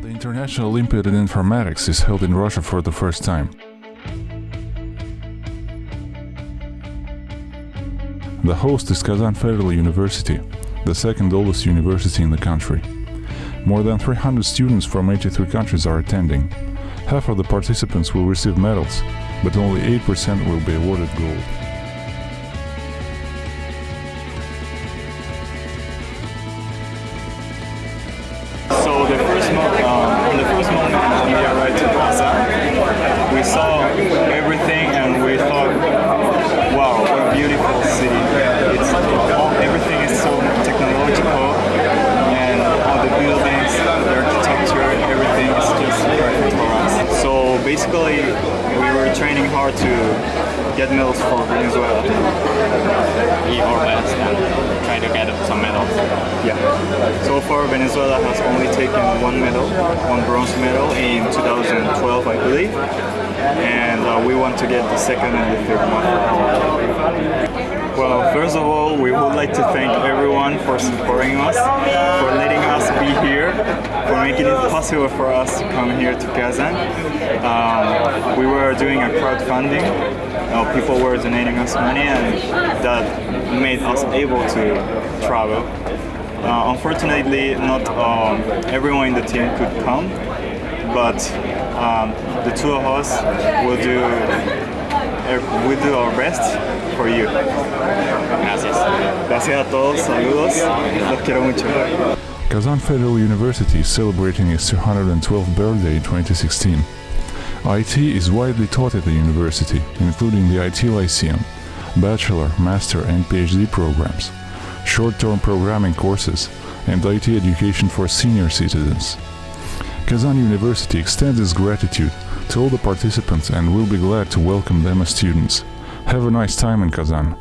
National Olympiad in Informatics is held in Russia for the first time. The host is Kazan Federal University, the second oldest university in the country. More than 300 students from 83 countries are attending. Half of the participants will receive medals, but only 8% will be awarded gold. So the first mo- um, on the first moment when we arrived to Kazan, we saw everything and we thought, wow, what a beautiful city. It's all, everything is so technological and all the buildings, the architecture, everything is just perfect for us. So basically, we were training hard to get medals for Venezuela. Yeah. So far, Venezuela has only taken one medal, one bronze medal in 2012, I believe, and uh, we want to get the second and the third one. Well, first of all, we would like to thank everyone for supporting us, for letting us be here, for making it possible for us to come here to Kazan. Um, we were doing a crowdfunding. Uh, people were donating us money, and that made us able to travel. Uh, unfortunately, not um, everyone in the team could come, but um, the two of us will do we do our best for you. Gracias. Gracias a todos, saludos, los quiero mucho. Kazan Federal University is celebrating its 212th birthday in 2016. IT is widely taught at the university, including the IT Lyceum, bachelor, master and PhD programs, short-term programming courses, and IT education for senior citizens. Kazan University extends its gratitude to all the participants and will be glad to welcome them as students. Have a nice time in Kazan.